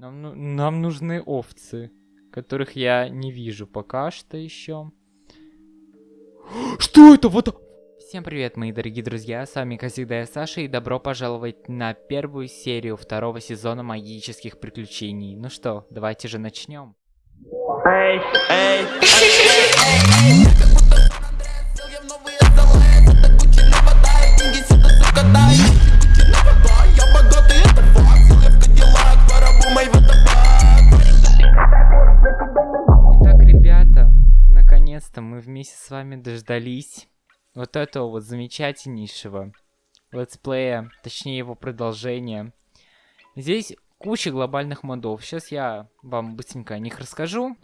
Нам, ну- нам нужны овцы, которых я не вижу пока что еще. Что это? Вот... Всем привет, мои дорогие друзья, с вами, как всегда, я Саша, и добро пожаловать на первую серию второго сезона магических приключений. Ну что, давайте же начнем. Эй, эй, Итак, вместе с вами дождались вот этого вот замечательнейшего летсплея, точнее его продолжения. Здесь куча глобальных модов. Сейчас я вам быстренько о них расскажу.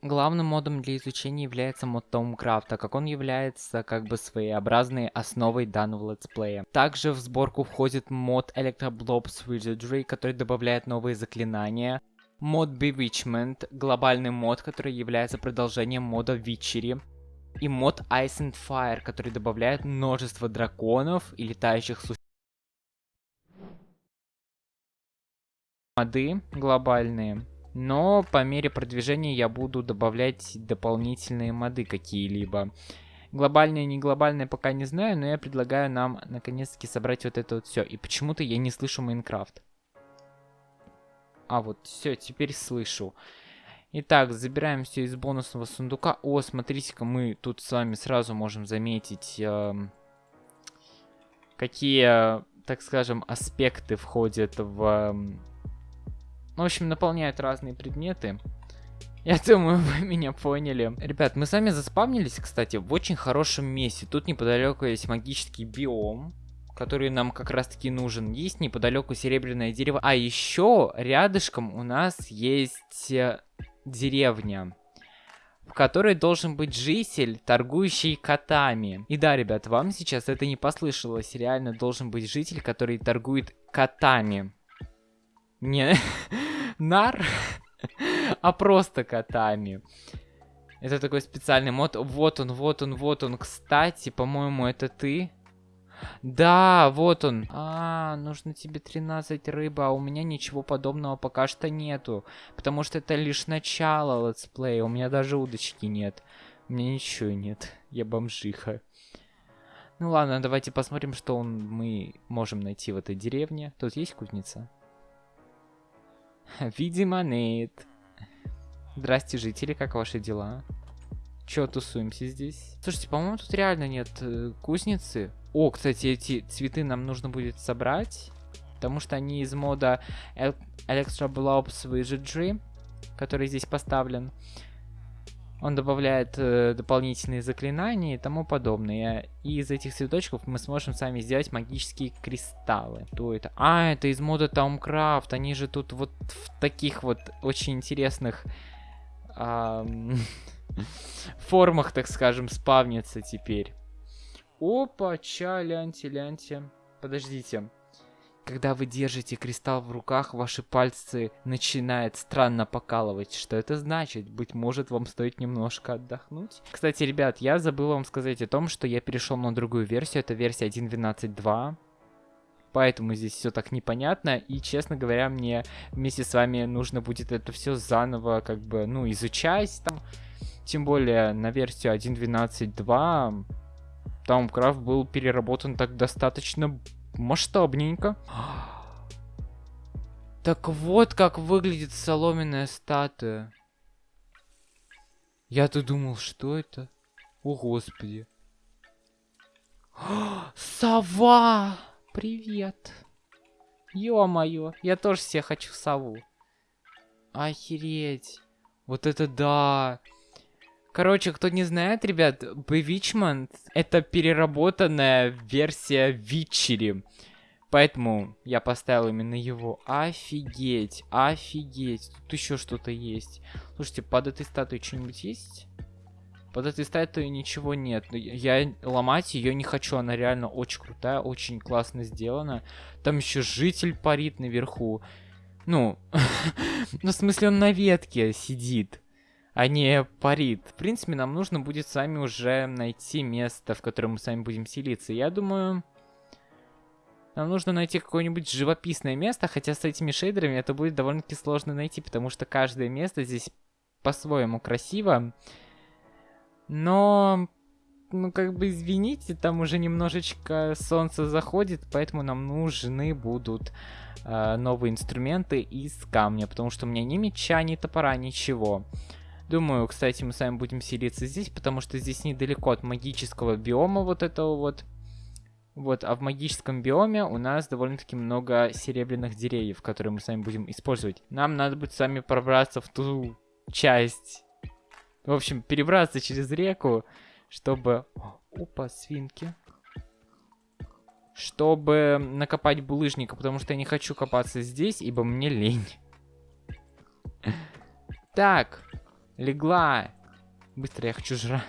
Главным модом для изучения является мод Tомкрафт, так как он является как бы своеобразной основой данного летсплея. Также в сборку входит мод Electroblobs Wizardry, который добавляет новые заклинания. Мод Bewitchment, глобальный мод, который является продолжением мода Witchery. И мод Ice and Fire, который добавляет множество драконов и летающих существ. моды глобальные. Но по мере продвижения я буду добавлять дополнительные моды какие-либо. Глобальные, не глобальные пока не знаю, но я предлагаю нам наконец-таки собрать вот это вот все. И почему-то я не слышу Майнкрафт. А, вот, все, теперь слышу. Итак, забираем все из бонусного сундука. О, смотрите-ка, мы тут с вами сразу можем заметить, эм, какие, так скажем, аспекты входят в... эм, ну, в общем, наполняют разные предметы. Я думаю, вы меня поняли. Ребят, мы сами заспавнились, кстати, в очень хорошем месте. Тут неподалеку есть магический биом, который нам как раз таки нужен. Есть неподалеку серебряное дерево. А еще рядышком у нас есть э, деревня, в которой должен быть житель, торгующий котами. И да, ребят, вам сейчас это не послышалось. Реально должен быть житель, который торгует котами. Не нар, а просто котами. Это такой специальный мод. Вот он, вот он, вот он. Кстати, по-моему, это ты. Да, вот он. А, нужно тебе 13 рыбы, а у меня ничего подобного пока что нету. Потому что это лишь начало летсплея. У меня даже удочки нет. У меня ничего нет. Я бомжиха. Ну ладно, давайте посмотрим, что он, мы можем найти в этой деревне. Тут есть кузница? Видимо, нет. Здрасте, жители, как ваши дела? Чё тусуемся здесь? Слушайте, по-моему, тут реально нет э, кузницы. О, кстати, эти цветы нам нужно будет собрать. Потому что они из мода El Electro Blobs Wizardry, который здесь поставлен. Он добавляет э, дополнительные заклинания и тому подобное. И из этих цветочков мы сможем сами сделать магические кристаллы. Что это? А, это из мода Towncraft. Они же тут вот в таких вот очень интересных ам, формах, так скажем, спавнятся теперь. Опа, ча, ляньте, ляньте. Подождите. Когда вы держите кристалл в руках, ваши пальцы начинают странно покалывать. Что это значит? Быть может, вам стоит немножко отдохнуть? Кстати, ребят, я забыл вам сказать о том, что я перешел на другую версию. Это версия 1.12.2. Поэтому здесь все так непонятно. И, честно говоря, мне вместе с вами нужно будет это все заново, как бы, ну, изучать там. Тем более на версию 1.12.2 Towncraft был переработан так достаточно масштабненько. Так вот как выглядит соломенная статуя. Я-то думал, что это? О, господи. Сова! Привет. Ё-моё, я тоже себе хочу сову. Охереть. Вот это да. Короче, кто не знает, ребят, Bewitchment это переработанная версия Witchery. Поэтому я поставил именно его. Офигеть, офигеть. Тут еще что-то есть. Слушайте, под этой статуей что-нибудь есть? Под этой статуей ничего нет. Но Я ломать ее не хочу. Она реально очень крутая, очень классно сделана. Там еще житель парит наверху. Ну, ну в смысле он на ветке сидит а не парит. В принципе, нам нужно будет с вами уже найти место, в котором мы с вами будем селиться. Я думаю... Нам нужно найти какое-нибудь живописное место, хотя с этими шейдерами это будет довольно-таки сложно найти, потому что каждое место здесь по-своему красиво. Но, ну как бы извините, там уже немножечко солнце заходит, поэтому нам нужны будут э, новые инструменты из камня, потому что у меня ни меча, ни топора, ничего. Думаю, кстати, мы с вами будем селиться здесь, потому что здесь недалеко от магического биома вот этого вот. Вот, а в магическом биоме у нас довольно-таки много серебряных деревьев, которые мы с вами будем использовать. Нам надо будет с вами пробраться в ту часть. В общем, перебраться через реку, чтобы... Опа, свинки. Чтобы накопать булыжника, потому что я не хочу копаться здесь, ибо мне лень. Так, легла. Быстро я хочу жрать.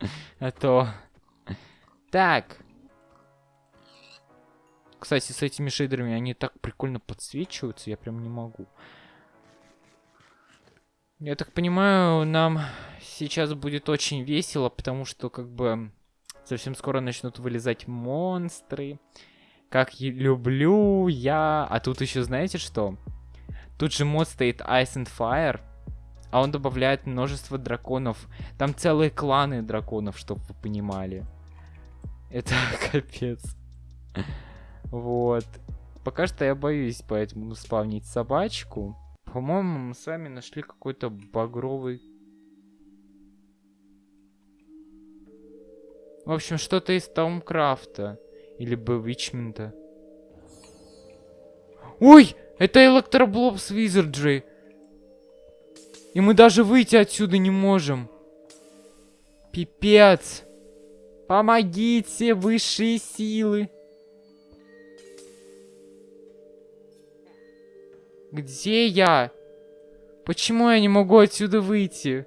А то... Так, кстати, с этими шейдерами они так прикольно подсвечиваются, я прям не могу. Я так понимаю, нам сейчас будет очень весело, потому что как бы совсем скоро начнут вылезать монстры. Как я люблю я... А тут еще знаете что? Тут же мод стоит Ice and Fire, а он добавляет множество драконов. Там целые кланы драконов, чтобы вы понимали. Это капец. Вот. Пока что я боюсь поэтому спавнить собачку. По-моему, мы с вами нашли какой-то багровый... В общем, что-то из Таумкрафта. Или Бэвичмента. Ой! Это Электроблобс Визарджи! И мы даже выйти отсюда не можем. Пипец! Помогите, высшие силы! Где я? Почему я не могу отсюда выйти?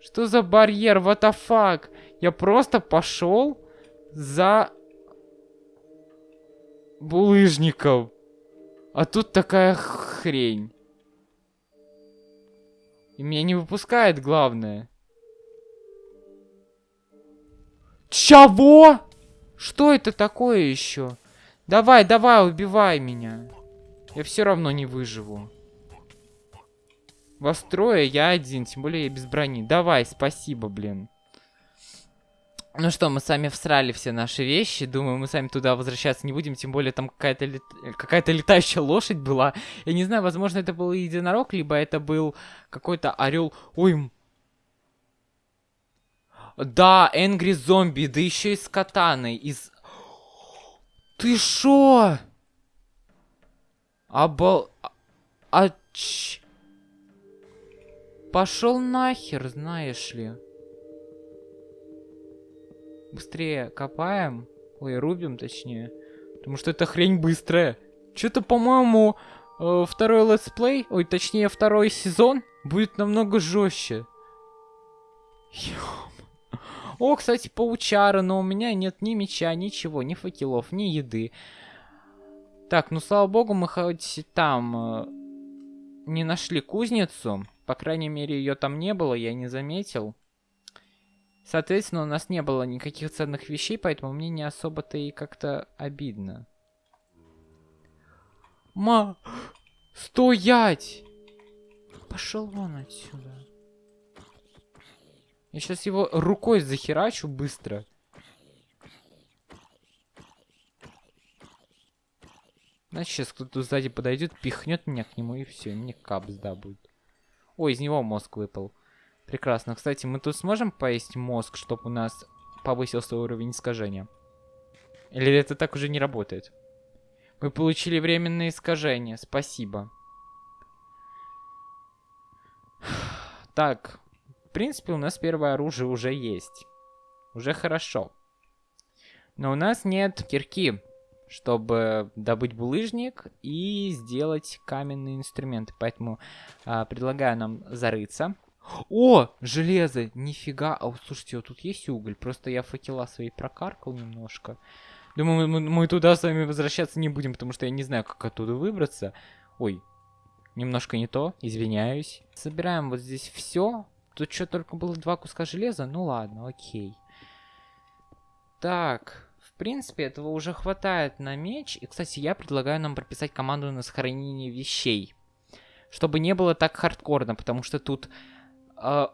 Что за барьер? What the fuck? Я просто пошел за булыжником. А тут такая хрень. И меня не выпускает, главное. Чего? Что это такое еще? Давай, давай, убивай меня. Я все равно не выживу. Вас трое, я один, тем более я без брони. Давай, спасибо, блин. Ну что, мы сами всрали все наши вещи. Думаю, мы сами туда возвращаться не будем. Тем более там какая-то лет... какая летающая лошадь была. Я не знаю, возможно, это был единорог, либо это был какой-то орел. Ой. Да, Angry зомби, да еще и с катаной. Из... Ты шо? Обал... А... Ч... Пошел нахер, знаешь ли. Быстрее копаем. Ой, рубим, точнее. Потому что эта хрень быстрая. Что-то, по-моему, э, второй летсплей, ой, точнее, второй сезон будет намного жестче. О, кстати, паучара, но у меня нет ни меча, ничего, ни факелов, ни еды. Так, ну слава богу, мы хоть там э, не нашли кузницу. По крайней мере, ее там не было, я не заметил. Соответственно, у нас не было никаких ценных вещей, поэтому мне не особо-то и как-то обидно. Ма... Стоять! Пошел вон отсюда. Я сейчас его рукой захерачу быстро. Значит, сейчас кто-то сзади подойдет, пихнет меня к нему, и все, мне капс, да, будет. Ой, из него мозг выпал. Прекрасно. Кстати, мы тут сможем поесть мозг, чтобы у нас повысился уровень искажения? Или это так уже не работает? Мы получили временное искажение. Спасибо. Так. В принципе, у нас первое оружие уже есть. Уже хорошо. Но у нас нет кирки чтобы добыть булыжник и сделать каменные инструменты. Поэтому а, предлагаю нам зарыться. О, железо! Нифига! А, слушайте, вот тут есть уголь. Просто я факела свои прокаркал немножко. Думаю, мы, мы туда с вами возвращаться не будем, потому что я не знаю, как оттуда выбраться. Ой, немножко не то, извиняюсь. Собираем вот здесь все. Тут что, только было два куска железа? Ну ладно, окей. Так, принципе, этого уже хватает на меч. И, кстати, я предлагаю нам прописать команду на сохранение вещей. Чтобы не было так хардкорно, потому что тут э,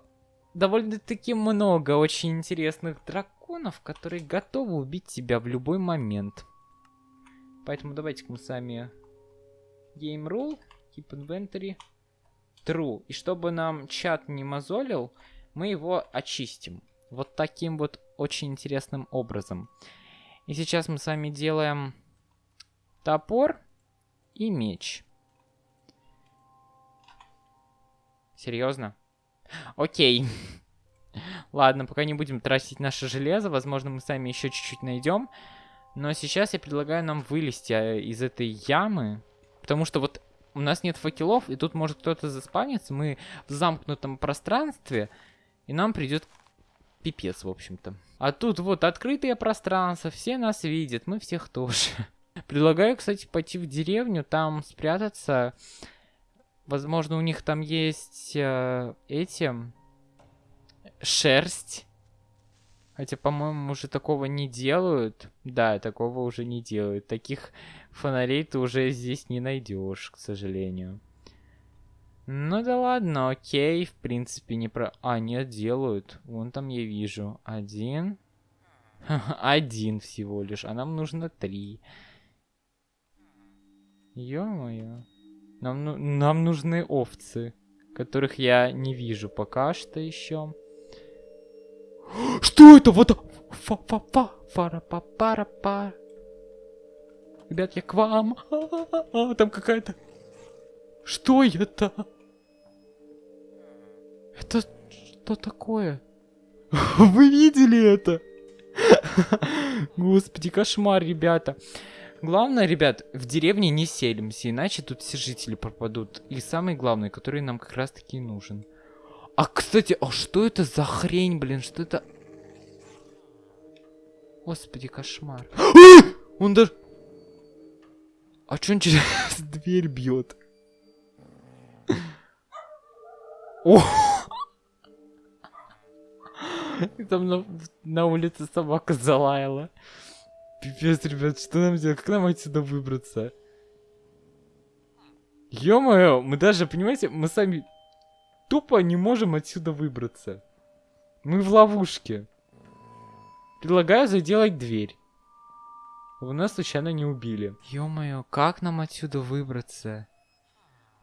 довольно-таки много очень интересных драконов, которые готовы убить тебя в любой момент. Поэтому давайте-ка мы сами... Game rule, keep inventory, true. И чтобы нам чат не мозолил, мы его очистим. Вот таким вот очень интересным образом. И сейчас мы с вами делаем топор и меч. Серьезно? Окей. Ладно, пока не будем тратить наше железо. Возможно, мы сами еще чуть-чуть найдем. Но сейчас я предлагаю нам вылезти а, из этой ямы. Потому что вот у нас нет факелов, и тут может кто-то заспавниться. Мы в замкнутом пространстве, и нам придет пипец, в общем-то. А тут вот открытое пространство, все нас видят, мы всех тоже. Предлагаю, кстати, пойти в деревню, там спрятаться. Возможно, у них там есть э, эти... Шерсть. Хотя, по-моему, уже такого не делают. Да, такого уже не делают. Таких фонарей ты уже здесь не найдешь, к сожалению. Ну да ладно, окей, в принципе, не про... А, нет, делают. Вон там я вижу. Один. Один всего лишь, а нам нужно три. Ё-моё. Нам, ну... нам нужны овцы, которых я не вижу пока что еще. Что это? Вот фа фа фа фара па пара па Ребят, я к вам. Там какая-то... Что это? Это что такое? Вы видели это? Господи, кошмар, ребята. Главное, ребят, в деревне не селимся, иначе тут все жители пропадут. И самый главный, который нам как раз таки нужен. А, кстати, а что это за хрень, блин? Что это? Господи, кошмар. Он даже... А что он через дверь бьет? О! Там на, на улице собака залаяла. Пипец, ребят, что нам делать? Как нам отсюда выбраться? Ё-моё, мы даже, понимаете, мы сами тупо не можем отсюда выбраться. Мы в ловушке. Предлагаю заделать дверь. Вы нас случайно не убили. Ё-моё, как нам отсюда выбраться?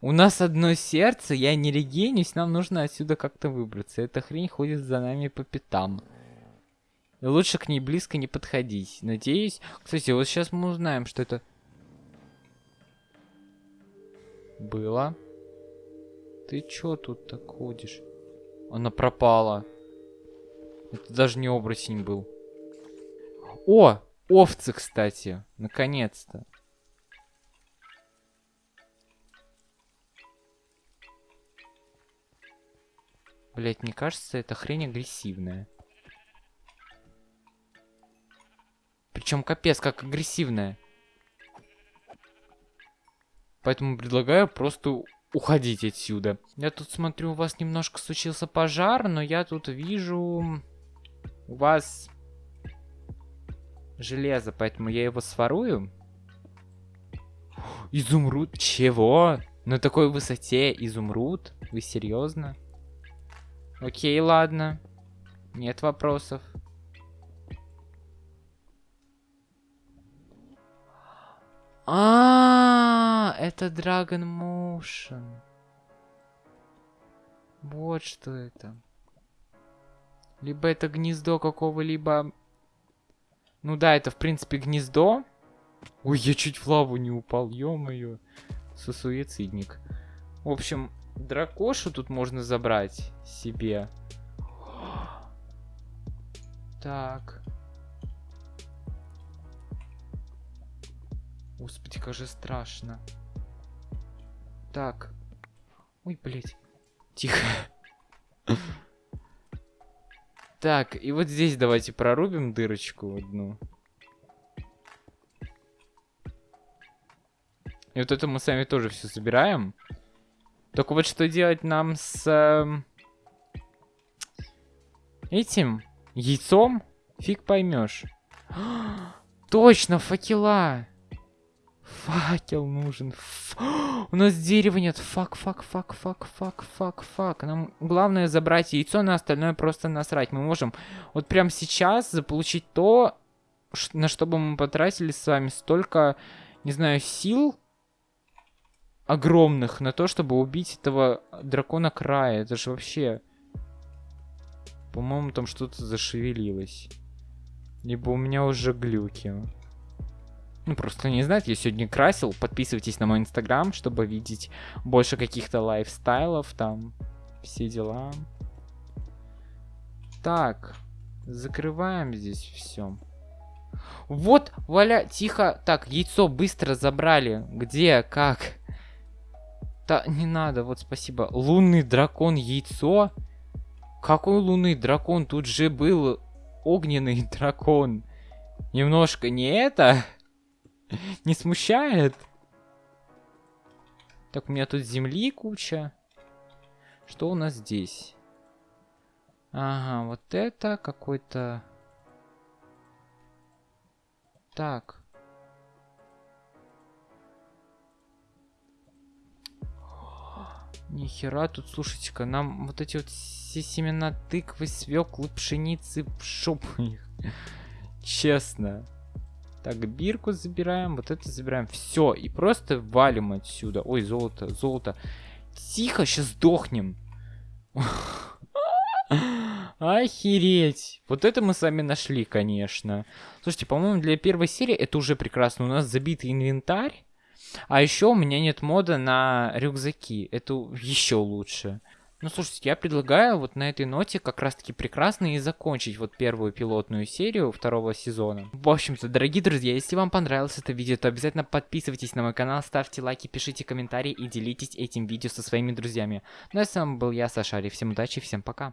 У нас одно сердце, я не регенюсь, нам нужно отсюда как-то выбраться. Эта хрень ходит за нами по пятам. Лучше к ней близко не подходить. Надеюсь... Кстати, вот сейчас мы узнаем, что это... Было. Ты чё тут так ходишь? Она пропала. Это даже не оборотень был. О! Овцы, кстати. Наконец-то. Блять, мне кажется, эта хрень агрессивная. Причем капец, как агрессивная. Поэтому предлагаю просто уходить отсюда. Я тут смотрю, у вас немножко случился пожар, но я тут вижу... У вас железо, поэтому я его сворую. Изумруд? Чего? На такой высоте изумруд? Вы серьезно? Окей, ладно. Нет вопросов. А, это Dragon Motion. Вот что это. Либо это гнездо какого-либо... Ну да, это в принципе гнездо. Ой, я чуть в лаву не упал, ё-моё. Сусуицидник. В общем, Дракошу тут можно забрать себе. Так. Господи, как же страшно. Так. Ой, блядь. Тихо. Так, и вот здесь давайте прорубим дырочку одну. И вот это мы сами тоже все собираем. Только вот что делать нам с... Э, этим яйцом, фиг поймешь. Точно, факела. Факел нужен. Ф... У нас дерева нет. Fuck, fuck, fuck, fuck, fuck, fuck, fuck. Нам главное забрать яйцо, на остальное просто насрать. Мы можем вот прямо сейчас заполучить то, на что бы мы потратили с вами столько, не знаю, сил огромных на то, чтобы убить этого дракона края. Это же вообще... По-моему, там что-то зашевелилось. Либо у меня уже глюки. Ну, просто не знаете, я сегодня красил. Подписывайтесь на мой инстаграм, чтобы видеть больше каких-то лайфстайлов, там, все дела. Так, закрываем здесь все. Вот, Валя, тихо. Так, яйцо быстро забрали. Где, как? Да, не надо, вот спасибо. Лунный дракон, яйцо? Какой лунный дракон? Тут же был огненный дракон. Немножко не это? Не смущает? Так, у меня тут земли куча. Что у нас здесь? Ага, вот это какой-то... Так. Нихера тут, слушайте-ка, нам вот эти вот все семена тыквы, свеклы, пшеницы, в шопу их. Честно. Так, бирку забираем, вот это забираем. Все, и просто валим отсюда. Ой, золото, золото. Тихо, сейчас сдохнем. Охереть. Вот это мы сами нашли, конечно. Слушайте, по-моему, для первой серии это уже прекрасно. У нас забитый инвентарь. А еще у меня нет мода на рюкзаки. Это еще лучше. Ну, слушайте, я предлагаю вот на этой ноте как раз-таки прекрасно и закончить вот первую пилотную серию второго сезона. В общем-то, дорогие друзья, если вам понравилось это видео, то обязательно подписывайтесь на мой канал, ставьте лайки, пишите комментарии и делитесь этим видео со своими друзьями. Ну а с вами был я, Сашари. Всем удачи, всем пока.